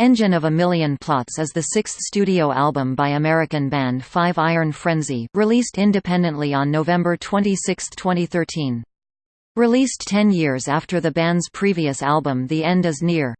Engine of a Million Plots is the sixth studio album by American band Five Iron Frenzy, released independently on November 26, 2013. Released ten years after the band's previous album The End Is Near.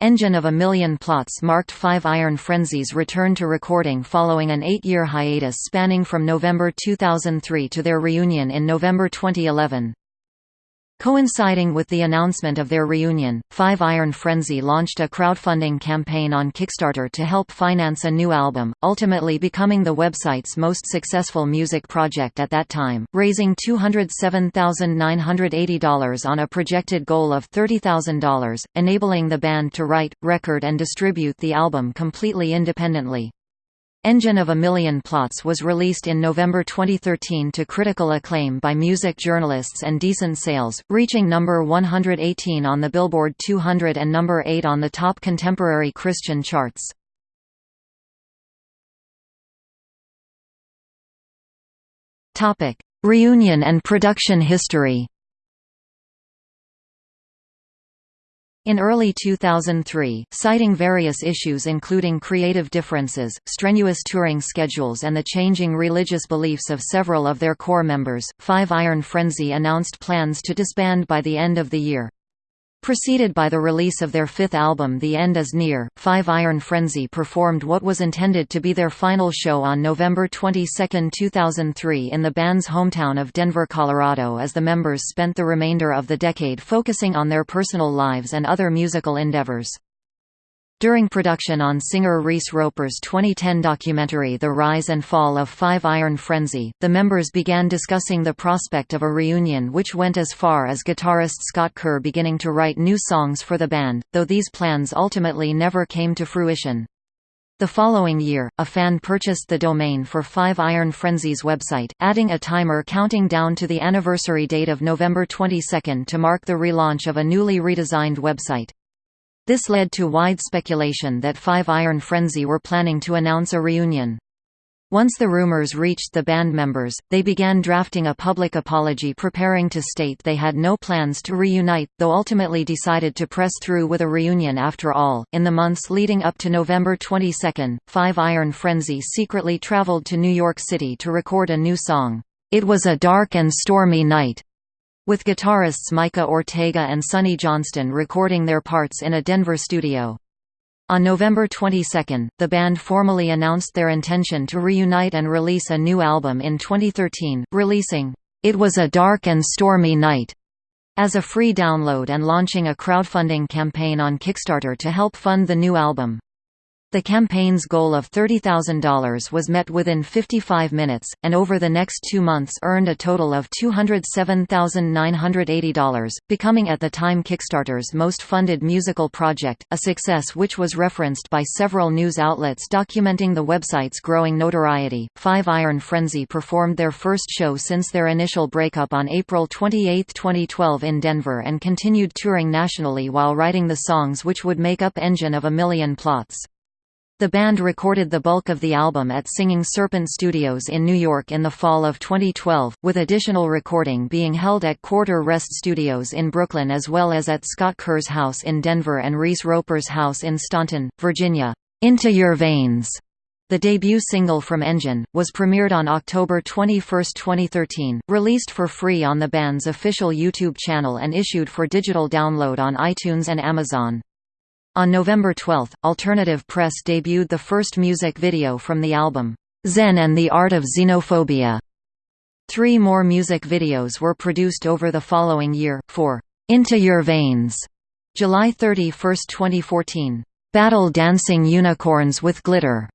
Engine of a Million Plots marked Five Iron Frenzy's return to recording following an eight-year hiatus spanning from November 2003 to their reunion in November 2011. Coinciding with the announcement of their reunion, Five Iron Frenzy launched a crowdfunding campaign on Kickstarter to help finance a new album, ultimately becoming the website's most successful music project at that time, raising $207,980 on a projected goal of $30,000, enabling the band to write, record and distribute the album completely independently. Engine of a Million Plots was released in November 2013 to critical acclaim by music journalists and decent sales, reaching number 118 on the Billboard 200 and number 8 on the top contemporary Christian charts. Reunion and production history In early 2003, citing various issues including creative differences, strenuous touring schedules and the changing religious beliefs of several of their core members, Five Iron Frenzy announced plans to disband by the end of the year. Preceded by the release of their fifth album The End Is Near, Five Iron Frenzy performed what was intended to be their final show on November 22, 2003 in the band's hometown of Denver, Colorado as the members spent the remainder of the decade focusing on their personal lives and other musical endeavors. During production on singer Reese Roper's 2010 documentary The Rise and Fall of Five Iron Frenzy, the members began discussing the prospect of a reunion which went as far as guitarist Scott Kerr beginning to write new songs for the band, though these plans ultimately never came to fruition. The following year, a fan purchased the domain for Five Iron Frenzy's website, adding a timer counting down to the anniversary date of November 22 to mark the relaunch of a newly redesigned website. This led to wide speculation that Five Iron Frenzy were planning to announce a reunion. Once the rumors reached the band members, they began drafting a public apology preparing to state they had no plans to reunite, though ultimately decided to press through with a reunion after all. In the months leading up to November 22, Five Iron Frenzy secretly traveled to New York City to record a new song. It was a dark and stormy night, with guitarists Micah Ortega and Sonny Johnston recording their parts in a Denver studio. On November 22, the band formally announced their intention to reunite and release a new album in 2013, releasing, "'It Was a Dark and Stormy Night' as a free download and launching a crowdfunding campaign on Kickstarter to help fund the new album. The campaign's goal of $30,000 was met within 55 minutes, and over the next two months earned a total of $207,980, becoming at the time Kickstarter's most funded musical project, a success which was referenced by several news outlets documenting the website's growing notoriety. Five Iron Frenzy performed their first show since their initial breakup on April 28, 2012 in Denver and continued touring nationally while writing the songs which would make up Engine of a Million Plots. The band recorded the bulk of the album at Singing Serpent Studios in New York in the fall of 2012, with additional recording being held at Quarter Rest Studios in Brooklyn as well as at Scott Kerr's house in Denver and Reese Roper's house in Staunton, Virginia. Into Your Veins, the debut single from Engine, was premiered on October 21, 2013, released for free on the band's official YouTube channel and issued for digital download on iTunes and Amazon. On November 12, Alternative Press debuted the first music video from the album, Zen and the Art of Xenophobia. Three more music videos were produced over the following year, for Into Your Veins, July 31, 2014, Battle Dancing Unicorns with Glitter,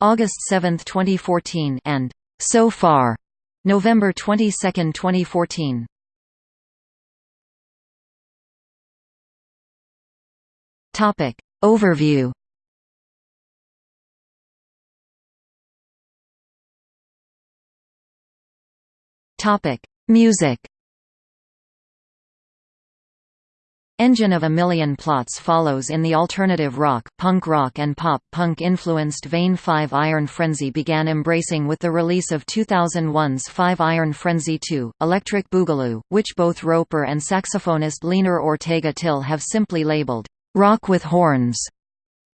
August 7, 2014, and So Far, November 22, 2014. Topic. Overview. Topic. Music. Engine of a Million Plots follows in the alternative rock, punk rock and pop-punk influenced vein Five Iron Frenzy began embracing with the release of 2001's Five Iron Frenzy 2, Electric Boogaloo, which both Roper and saxophonist Leanor Ortega Till have simply labeled, Rock with Horns.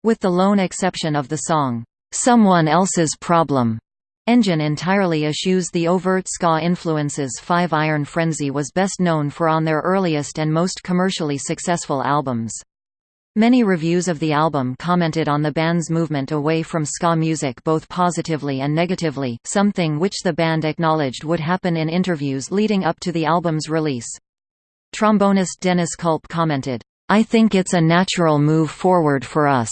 With the lone exception of the song, "'Someone Else's Problem' Engine entirely eschews the overt ska influences Five Iron Frenzy was best known for on their earliest and most commercially successful albums. Many reviews of the album commented on the band's movement away from ska music both positively and negatively, something which the band acknowledged would happen in interviews leading up to the album's release. Trombonist Dennis Culp commented, I think it's a natural move forward for us.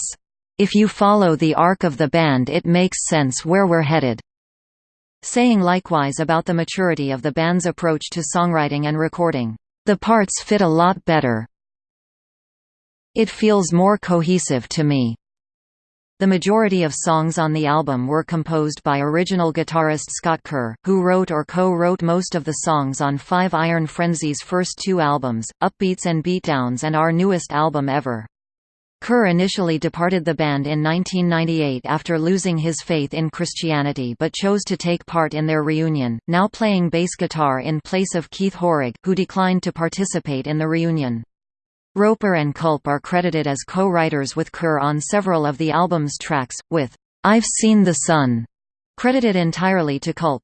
If you follow the arc of the band it makes sense where we're headed saying likewise about the maturity of the band's approach to songwriting and recording. The parts fit a lot better. It feels more cohesive to me. The majority of songs on the album were composed by original guitarist Scott Kerr, who wrote or co-wrote most of the songs on Five Iron Frenzy's first two albums, Upbeats and Beatdowns and our newest album ever. Kerr initially departed the band in 1998 after losing his faith in Christianity but chose to take part in their reunion, now playing bass guitar in place of Keith Hoerig, who declined to participate in the reunion. Roper and Culp are credited as co-writers with Kerr on several of the album's tracks, with "'I've Seen the Sun' credited entirely to Culp.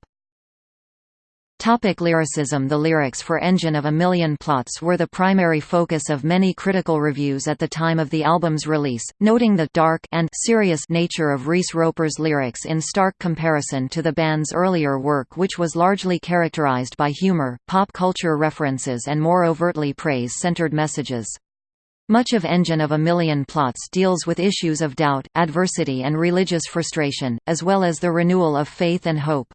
Topic lyricism The lyrics for Engine of a Million Plots were the primary focus of many critical reviews at the time of the album's release, noting the dark and serious nature of Reese Roper's lyrics in stark comparison to the band's earlier work which was largely characterized by humor, pop culture references and more overtly praise-centered messages. Much of Engine of a Million Plots deals with issues of doubt, adversity and religious frustration, as well as the renewal of faith and hope.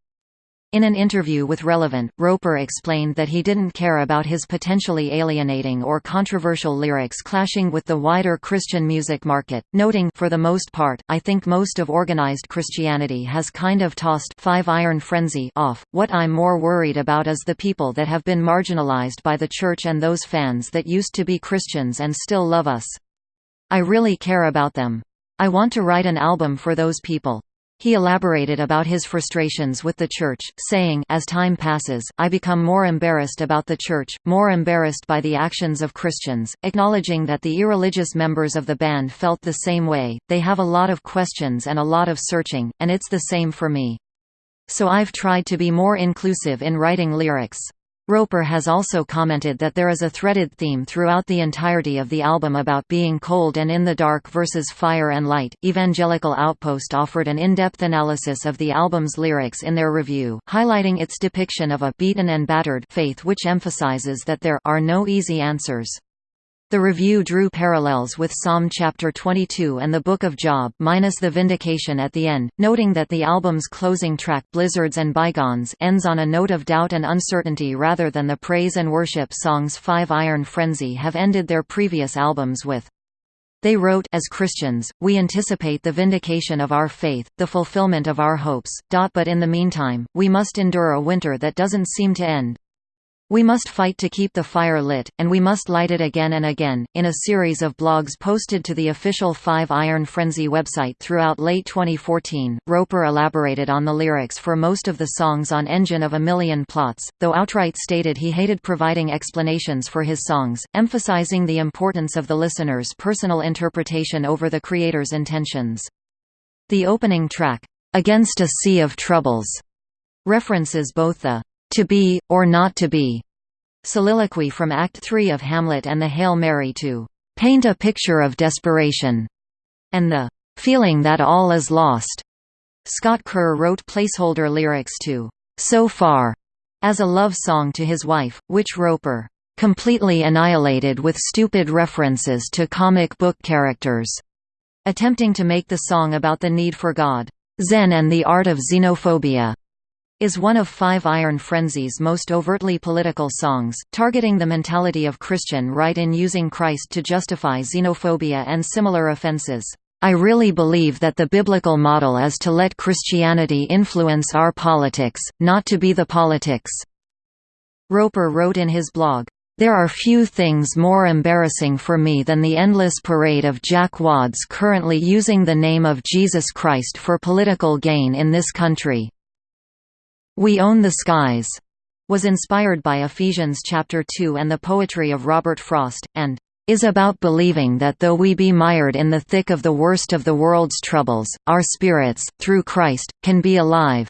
In an interview with Relevant, Roper explained that he didn't care about his potentially alienating or controversial lyrics clashing with the wider Christian music market, noting for the most part, I think most of organized Christianity has kind of tossed Five Iron Frenzy off. What I'm more worried about is the people that have been marginalized by the church and those fans that used to be Christians and still love us. I really care about them. I want to write an album for those people. He elaborated about his frustrations with the Church, saying, As time passes, I become more embarrassed about the Church, more embarrassed by the actions of Christians, acknowledging that the irreligious members of the band felt the same way, they have a lot of questions and a lot of searching, and it's the same for me. So I've tried to be more inclusive in writing lyrics. Roper has also commented that there is a threaded theme throughout the entirety of the album about being cold and in the dark versus fire and light. Evangelical Outpost offered an in depth analysis of the album's lyrics in their review, highlighting its depiction of a beaten and battered faith which emphasizes that there are no easy answers. The review drew parallels with Psalm chapter 22 and the Book of Job minus the vindication at the end, noting that the album's closing track Blizzards and Bygones ends on a note of doubt and uncertainty rather than the praise and worship songs Five Iron Frenzy have ended their previous albums with. They wrote As Christians, we anticipate the vindication of our faith, the fulfillment of our hopes, but in the meantime, we must endure a winter that doesn't seem to end. We must fight to keep the fire lit, and we must light it again and again. In a series of blogs posted to the official Five Iron Frenzy website throughout late 2014, Roper elaborated on the lyrics for most of the songs on Engine of a Million Plots, though outright stated he hated providing explanations for his songs, emphasizing the importance of the listener's personal interpretation over the creator's intentions. The opening track, Against a Sea of Troubles, references both the to be, or not to be, soliloquy from Act 3 of Hamlet and the Hail Mary to paint a picture of desperation, and the feeling that all is lost. Scott Kerr wrote placeholder lyrics to So Far as a love song to his wife, which Roper completely annihilated with stupid references to comic book characters, attempting to make the song about the need for God, Zen and the art of xenophobia is one of Five Iron Frenzy's most overtly political songs, targeting the mentality of Christian right in using Christ to justify xenophobia and similar offenses. I really believe that the biblical model is to let Christianity influence our politics, not to be the politics." Roper wrote in his blog, there are few things more embarrassing for me than the endless parade of jackwads currently using the name of Jesus Christ for political gain in this country. We Own the Skies was inspired by Ephesians chapter 2 and the poetry of Robert Frost, and is about believing that though we be mired in the thick of the worst of the world's troubles, our spirits, through Christ, can be alive.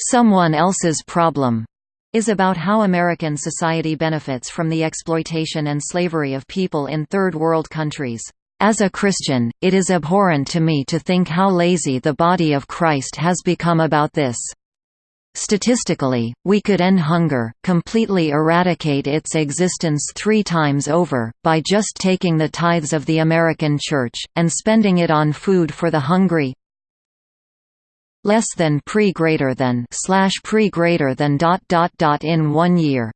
Someone Else's Problem is about how American society benefits from the exploitation and slavery of people in Third World countries. As a Christian, it is abhorrent to me to think how lazy the body of Christ has become about this. Statistically, we could end hunger, completely eradicate its existence three times over, by just taking the tithes of the American Church, and spending it on food for the hungry less than pre greater than slash pre greater than dot dot dot in one year.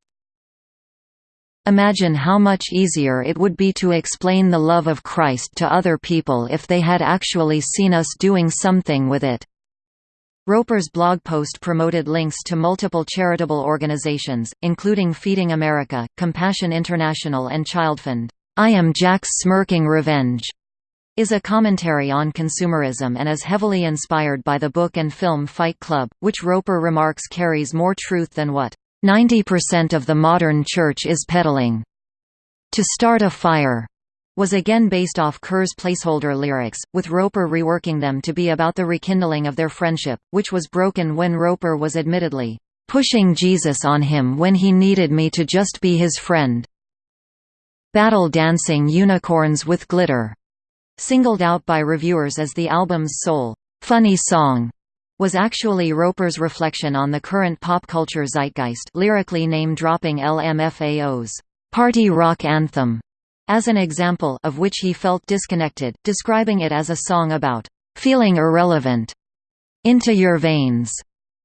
Imagine how much easier it would be to explain the love of Christ to other people if they had actually seen us doing something with it. Roper's blog post promoted links to multiple charitable organizations, including Feeding America, Compassion International and Childfund. I Am Jack's Smirking Revenge is a commentary on consumerism and is heavily inspired by the book and film Fight Club, which Roper remarks carries more truth than what 90% of the modern church is peddling. To start a fire was again based off Kerr's placeholder lyrics, with Roper reworking them to be about the rekindling of their friendship, which was broken when Roper was admittedly pushing Jesus on him when he needed me to just be his friend. Battle Dancing Unicorns with Glitter, singled out by reviewers as the album's sole funny song, was actually Roper's reflection on the current pop culture zeitgeist lyrically name-dropping LMFAO's party rock anthem as an example of which he felt disconnected, describing it as a song about feeling irrelevant. Into Your Veins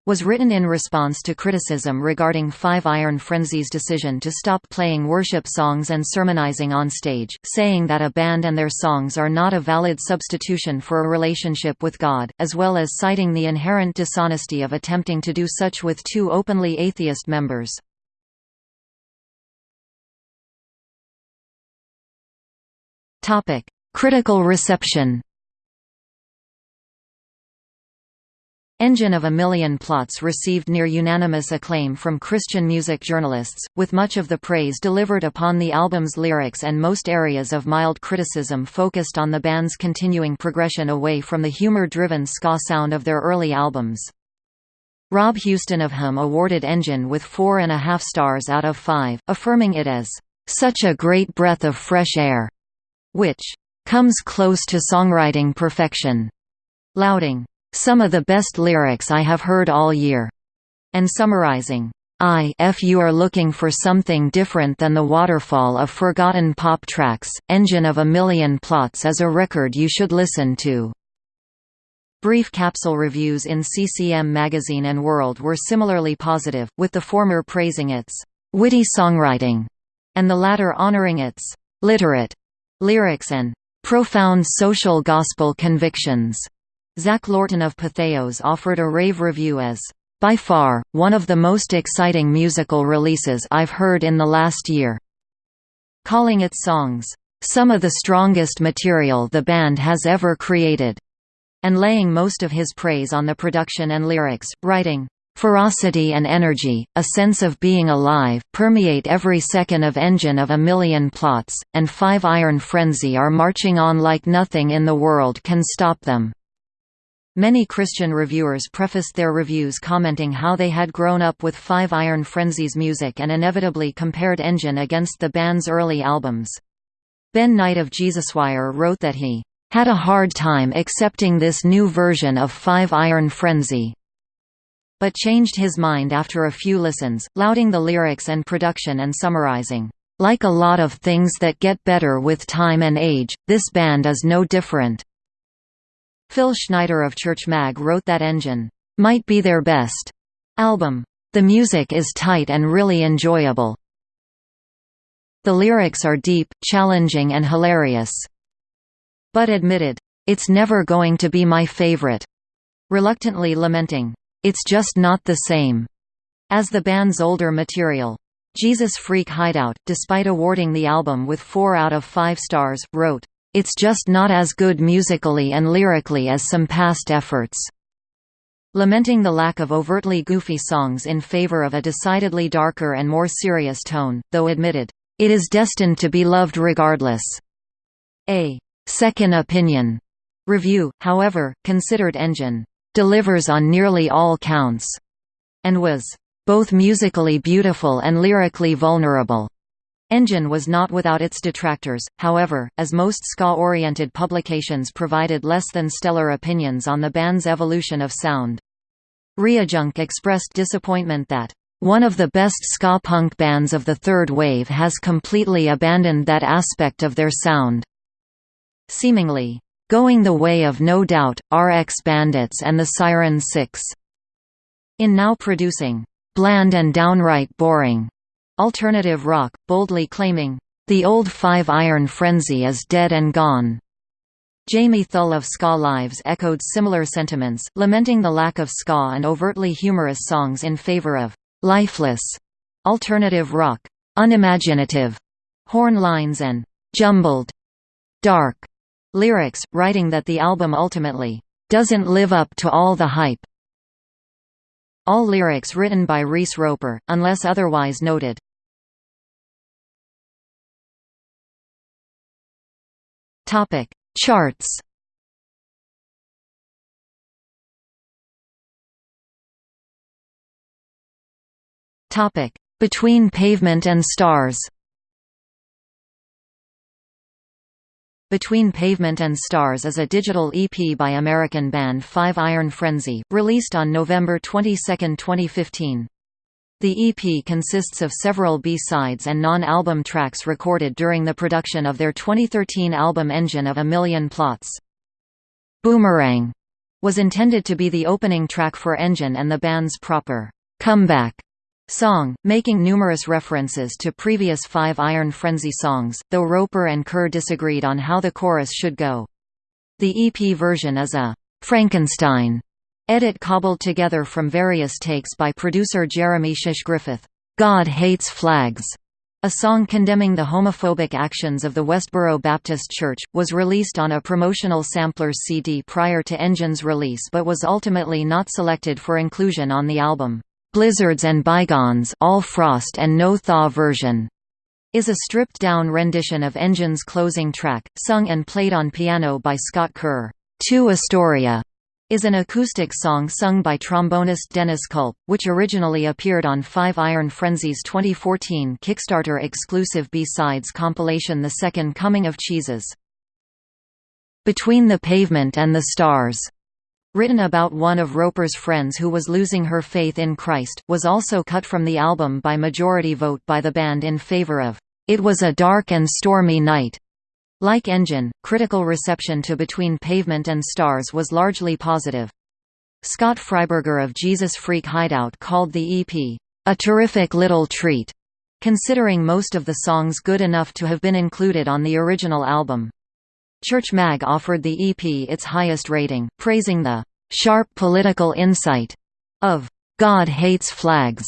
was written in response to criticism regarding Five Iron Frenzy's decision to stop playing worship songs and sermonizing on stage, saying that a band and their songs are not a valid substitution for a relationship with God, as well as citing the inherent dishonesty of attempting to do such with two openly atheist members. Topic: Critical reception. Engine of a Million Plots received near unanimous acclaim from Christian music journalists, with much of the praise delivered upon the album's lyrics and most areas of mild criticism focused on the band's continuing progression away from the humor-driven ska sound of their early albums. Rob Houston of HUM awarded Engine with four and a half stars out of five, affirming it as, "...such a great breath of fresh air." Which comes close to songwriting perfection, lauding some of the best lyrics I have heard all year, and summarizing, I if you are looking for something different than the waterfall of forgotten pop tracks, Engine of a Million Plots is a record you should listen to. Brief capsule reviews in CCM Magazine and World were similarly positive, with the former praising its witty songwriting, and the latter honoring its literate lyrics and profound social gospel convictions. Zach Lorton of Patheos offered a rave review as by far, one of the most exciting musical releases I've heard in the last year. Calling its songs, some of the strongest material the band has ever created, and laying most of his praise on the production and lyrics, writing, Ferocity and energy, a sense of being alive, permeate every second of Engine of a Million Plots, and Five Iron Frenzy are marching on like nothing in the world can stop them. Many Christian reviewers prefaced their reviews commenting how they had grown up with Five Iron Frenzy's music and inevitably compared Engine against the band's early albums. Ben Knight of Jesuswire wrote that he had a hard time accepting this new version of Five Iron Frenzy but changed his mind after a few listens, lauding the lyrics and production and summarizing, "...like a lot of things that get better with time and age, this band is no different." Phil Schneider of Church Mag wrote that Engine, "...might be their best." album. The music is tight and really enjoyable. The lyrics are deep, challenging and hilarious. But admitted, "...it's never going to be my favorite." Reluctantly lamenting, it's Just Not the Same, as the band's older material. Jesus Freak Hideout, despite awarding the album with 4 out of 5 stars, wrote, It's just not as good musically and lyrically as some past efforts. Lamenting the lack of overtly goofy songs in favor of a decidedly darker and more serious tone, though admitted, "...it is destined to be loved regardless." A second opinion review, however, considered Engine delivers on nearly all counts, and was both musically beautiful and lyrically vulnerable. Engine was not without its detractors, however, as most ska-oriented publications provided less than stellar opinions on the band's evolution of sound. ReadJunk expressed disappointment that, "...one of the best ska punk bands of the third wave has completely abandoned that aspect of their sound." Seemingly, "...going the way of No Doubt, RX Bandits and the Siren 6. In now producing, "...bland and downright boring," Alternative rock, boldly claiming, "...the old Five Iron Frenzy is dead and gone." Jamie Thull of Ska Lives echoed similar sentiments, lamenting the lack of ska and overtly humorous songs in favor of "...lifeless," alternative rock, unimaginative, horn lines and jumbled, dark lyrics, writing that the album ultimately doesn't live up to all the hype. All lyrics written by Reese Roper, unless otherwise noted. Topic: Charts. Topic: Between Pavement and Stars. Between Pavement and Stars is a digital EP by American band Five Iron Frenzy, released on November 22, 2015. The EP consists of several B-sides and non-album tracks recorded during the production of their 2013 album Engine of a Million Plots. Boomerang was intended to be the opening track for Engine and the band's proper comeback song, making numerous references to previous Five Iron Frenzy songs, though Roper and Kerr disagreed on how the chorus should go. The EP version is a Frankenstein Edit cobbled together from various takes by producer Jeremy Shish Griffith. God Hates Flags, a song condemning the homophobic actions of the Westboro Baptist Church, was released on a promotional samplers CD prior to Engine's release but was ultimately not selected for inclusion on the album. Blizzards and Bygones All Frost and No Thaw version is a stripped-down rendition of Engine's closing track, sung and played on piano by Scott Kerr. To Astoria is an acoustic song sung by trombonist Dennis Culp, which originally appeared on Five Iron Frenzy's 2014 Kickstarter exclusive B-sides compilation The Second Coming of Cheeses. Between the Pavement and the Stars, written about one of Roper's friends who was losing her faith in Christ, was also cut from the album by majority vote by the band in favor of It Was a Dark and Stormy Night. Like Engine, critical reception to Between Pavement and Stars was largely positive. Scott Fryberger of Jesus Freak Hideout called the EP, "...a terrific little treat", considering most of the songs good enough to have been included on the original album. Church Mag offered the EP its highest rating, praising the "...sharp political insight," of "...God Hates Flags",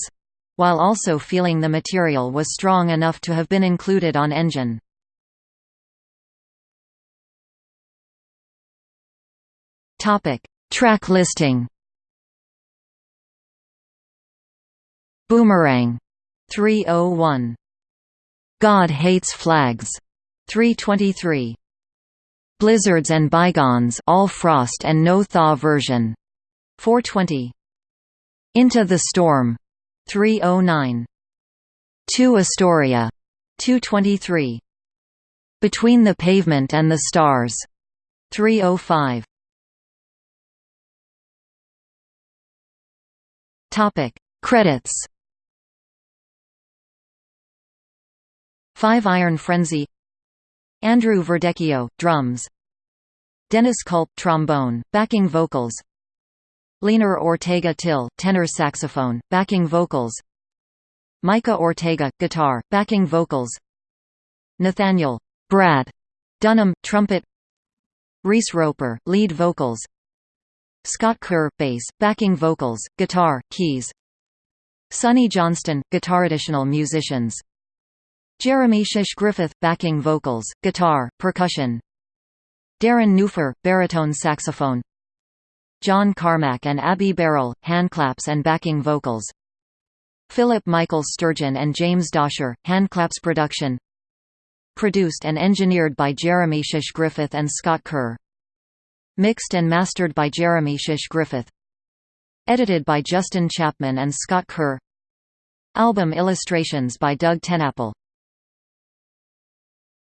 while also feeling the material was strong enough to have been included on Engine. Track listing. Boomerang 301. God Hates Flags 323. Blizzards and Bygones All Frost and No Thaw version 420. Into the Storm 309. To Astoria 223. Between the Pavement and the Stars 305. Topic: Credits. Five Iron Frenzy. Andrew Verdecchio, drums. Dennis Culp, trombone, backing vocals. Leanor Ortega Till, tenor saxophone, backing vocals. Micah Ortega, guitar, backing vocals. Nathaniel Brad Dunham, trumpet. Reese Roper, lead vocals. Scott Kerr, bass, backing vocals, guitar, keys Sonny Johnston, guitar. Additional musicians Jeremy Shish Griffith, backing vocals, guitar, percussion. Darren Newfer, baritone saxophone. John Carmack and Abby Barrel, handclaps and backing vocals. Philip Michael Sturgeon and James Dosher, Handclaps production. Produced and engineered by Jeremy Shish Griffith and Scott Kerr. Mixed and mastered by Jeremy Shish Griffith. Edited by Justin Chapman and Scott Kerr. Album illustrations by Doug TenNapel